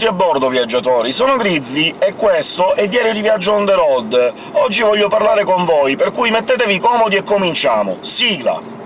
Benvenuti a bordo, viaggiatori! Sono Grizzly e questo è Diario di Viaggio on the road. Oggi voglio parlare con voi, per cui mettetevi comodi e cominciamo! Sigla!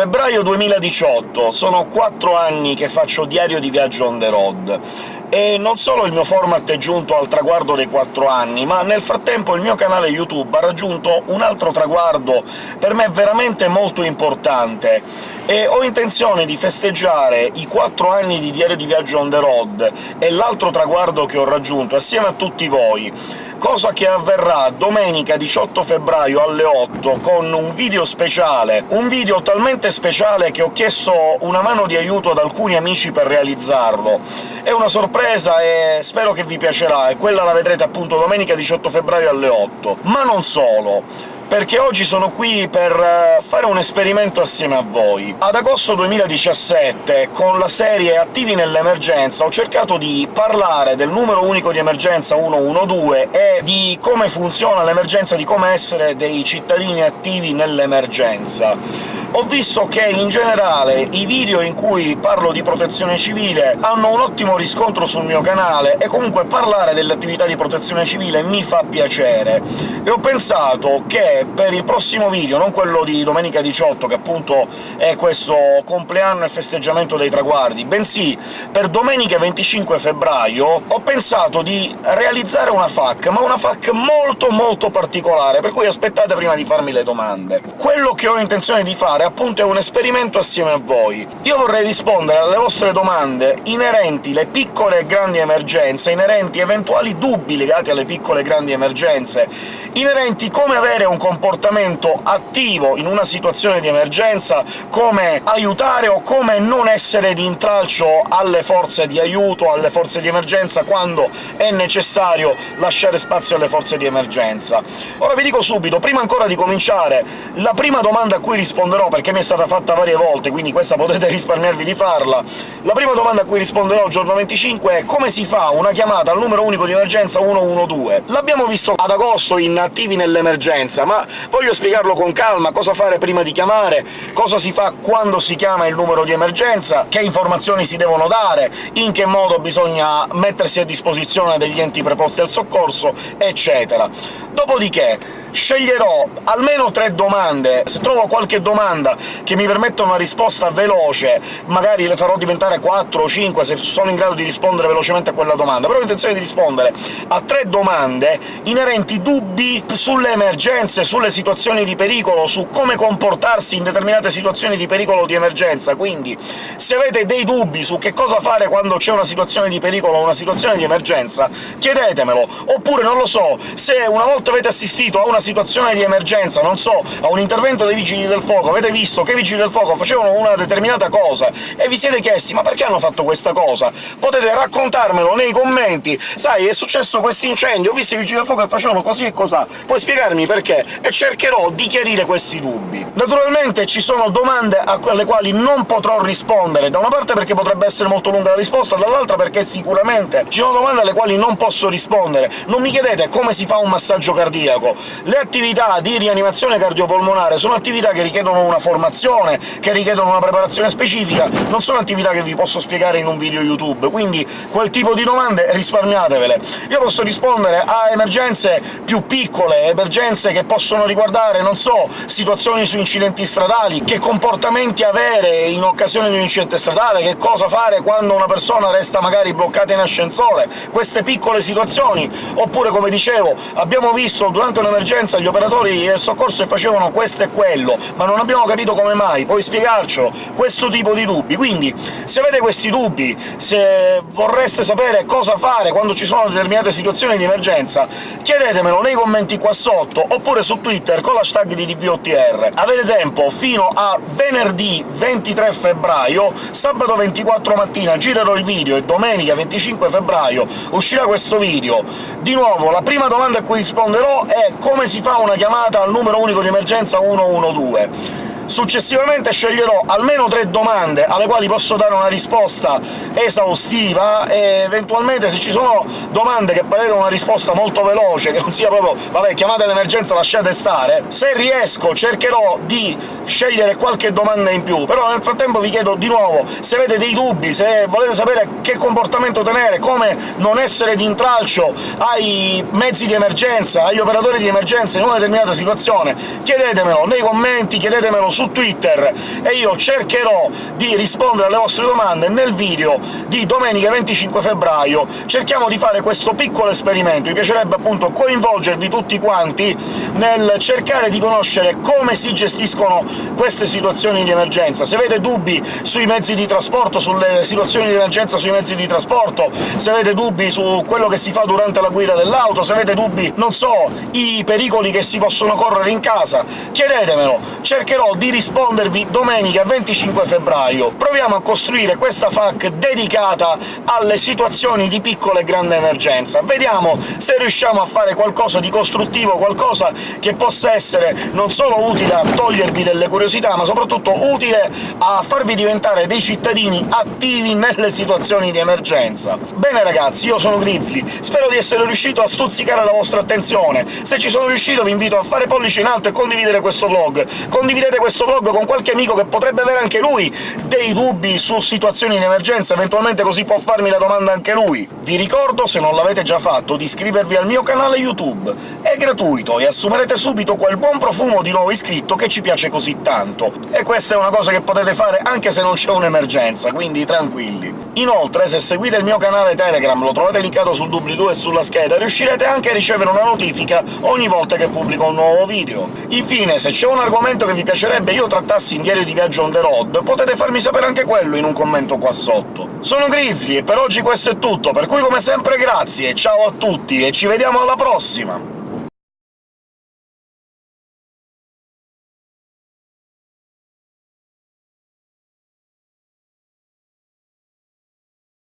Febbraio 2018, sono quattro anni che faccio diario di viaggio on the road, e non solo il mio format è giunto al traguardo dei quattro anni, ma nel frattempo il mio canale YouTube ha raggiunto un altro traguardo per me veramente molto importante, e ho intenzione di festeggiare i quattro anni di diario di viaggio on the road e l'altro traguardo che ho raggiunto assieme a tutti voi cosa che avverrà domenica 18 febbraio alle 8 con un video speciale, un video talmente speciale che ho chiesto una mano di aiuto ad alcuni amici per realizzarlo. È una sorpresa e spero che vi piacerà, e quella la vedrete appunto domenica 18 febbraio alle 8. Ma non solo! Perché oggi sono qui per eh, fare un esperimento assieme a voi. Ad agosto 2017, con la serie Attivi nell'emergenza, ho cercato di parlare del numero unico di emergenza 112 e di come funziona l'emergenza, di come essere dei cittadini attivi nell'emergenza ho visto che in generale i video in cui parlo di protezione civile hanno un ottimo riscontro sul mio canale, e comunque parlare delle attività di protezione civile mi fa piacere, e ho pensato che per il prossimo video, non quello di domenica 18, che appunto è questo compleanno e festeggiamento dei traguardi, bensì per domenica 25 febbraio ho pensato di realizzare una FAQ, ma una FAQ molto molto particolare, per cui aspettate prima di farmi le domande. Quello che ho intenzione di fare fare appunto è un esperimento assieme a voi. Io vorrei rispondere alle vostre domande inerenti alle piccole e grandi emergenze, inerenti eventuali dubbi legati alle piccole e grandi emergenze, inerenti come avere un comportamento attivo in una situazione di emergenza, come aiutare o come non essere di intralcio alle forze di aiuto, alle forze di emergenza, quando è necessario lasciare spazio alle forze di emergenza. Ora vi dico subito, prima ancora di cominciare, la prima domanda a cui risponderò perché mi è stata fatta varie volte, quindi questa potete risparmiarvi di farla. La prima domanda a cui risponderò giorno 25 è come si fa una chiamata al numero unico di emergenza 112? L'abbiamo visto ad agosto in Attivi nell'emergenza, ma voglio spiegarlo con calma, cosa fare prima di chiamare, cosa si fa quando si chiama il numero di emergenza, che informazioni si devono dare, in che modo bisogna mettersi a disposizione degli enti preposti al soccorso, eccetera. Dopodiché sceglierò almeno tre domande, se trovo qualche domanda che mi permetta una risposta veloce, magari le farò diventare 4 o 5 se sono in grado di rispondere velocemente a quella domanda, però ho intenzione di rispondere a tre domande inerenti dubbi sulle emergenze, sulle situazioni di pericolo, su come comportarsi in determinate situazioni di pericolo o di emergenza, quindi se avete dei dubbi su che cosa fare quando c'è una situazione di pericolo o una situazione di emergenza, chiedetemelo, oppure, non lo so, se una volta avete assistito a una situazione di emergenza, non so, a un intervento dei Vigili del Fuoco, avete visto che i Vigili del Fuoco facevano una determinata cosa, e vi siete chiesti «ma perché hanno fatto questa cosa?», potete raccontarmelo nei commenti «sai, è successo questo incendio, ho visto i Vigili del Fuoco che facevano così e cos'ha, puoi spiegarmi perché?» e cercherò di chiarire questi dubbi. Naturalmente ci sono domande alle quali non potrò rispondere, da una parte perché potrebbe essere molto lunga la risposta, dall'altra perché sicuramente ci sono domande alle quali non posso rispondere. Non mi chiedete come si fa un massaggio cardiaco, le attività di rianimazione cardiopolmonare sono attività che richiedono una formazione, che richiedono una preparazione specifica, non sono attività che vi posso spiegare in un video YouTube, quindi quel tipo di domande risparmiatevele. Io posso rispondere a emergenze più piccole, emergenze che possono riguardare, non so, situazioni su incidenti stradali, che comportamenti avere in occasione di un incidente stradale, che cosa fare quando una persona resta magari bloccata in ascensore, queste piccole situazioni, oppure, come dicevo, abbiamo visto durante un'emergenza emergenza gli operatori del soccorso facevano questo e quello, ma non abbiamo capito come mai, puoi spiegarcelo? Questo tipo di dubbi. Quindi, se avete questi dubbi, se vorreste sapere cosa fare quando ci sono determinate situazioni di emergenza, chiedetemelo nei commenti qua sotto, oppure su Twitter con l'hashtag di DVOTR. Avete tempo fino a venerdì 23 febbraio, sabato 24 mattina girerò il video e domenica 25 febbraio uscirà questo video. Di nuovo, la prima domanda a cui risponderò è come si fa una chiamata al numero unico di emergenza 112. Successivamente sceglierò almeno tre domande alle quali posso dare una risposta esaustiva, e eventualmente se ci sono domande che prevedono una risposta molto veloce, che non sia proprio «vabbè, chiamate l'emergenza, lasciate stare», se riesco cercherò di scegliere qualche domanda in più, però nel frattempo vi chiedo di nuovo se avete dei dubbi, se volete sapere che comportamento tenere, come non essere di intralcio ai mezzi di emergenza, agli operatori di emergenza in una determinata situazione, chiedetemelo nei commenti, chiedetemelo su Twitter, e io cercherò di rispondere alle vostre domande nel video di domenica 25 febbraio. Cerchiamo di fare questo piccolo esperimento, mi piacerebbe appunto coinvolgervi tutti quanti nel cercare di conoscere come si gestiscono queste situazioni di emergenza. Se avete dubbi sui mezzi di trasporto, sulle situazioni di emergenza sui mezzi di trasporto, se avete dubbi su quello che si fa durante la guida dell'auto, se avete dubbi, non so, i pericoli che si possono correre in casa, chiedetemelo, cercherò di rispondervi domenica 25 febbraio. Proviamo a costruire questa FAQ dedicata alle situazioni di piccola e grande emergenza. Vediamo se riusciamo a fare qualcosa di costruttivo, qualcosa che possa essere non solo utile a togliervi delle curiosità, ma soprattutto utile a farvi diventare dei cittadini attivi nelle situazioni di emergenza. Bene ragazzi, io sono Grizzly, spero di essere riuscito a stuzzicare la vostra attenzione. Se ci sono riuscito vi invito a fare pollice in alto e condividere questo vlog. Condividete questo vlog con qualche amico che potrebbe avere anche lui dei dubbi su situazioni di emergenza, eventualmente così può farmi la domanda anche lui. Vi ricordo, se non l'avete già fatto, di iscrivervi al mio canale YouTube. È gratuito e assumerete subito quel buon profumo di nuovo iscritto che ci piace così tanto. E questa è una cosa che potete fare anche se non c'è un'emergenza, quindi tranquilli. Inoltre, se seguite il mio canale Telegram, lo trovate linkato sul doobly-doo e sulla scheda, riuscirete anche a ricevere una notifica ogni volta che pubblico un nuovo video. Infine, se c'è un argomento che vi piacerebbe io trattassi in diario di viaggio on the road, potete farmi sapere anche quello in un commento qua sotto. Sono Grizzly e per oggi questo è tutto, per cui come sempre grazie, ciao a tutti e ci vediamo alla prossima!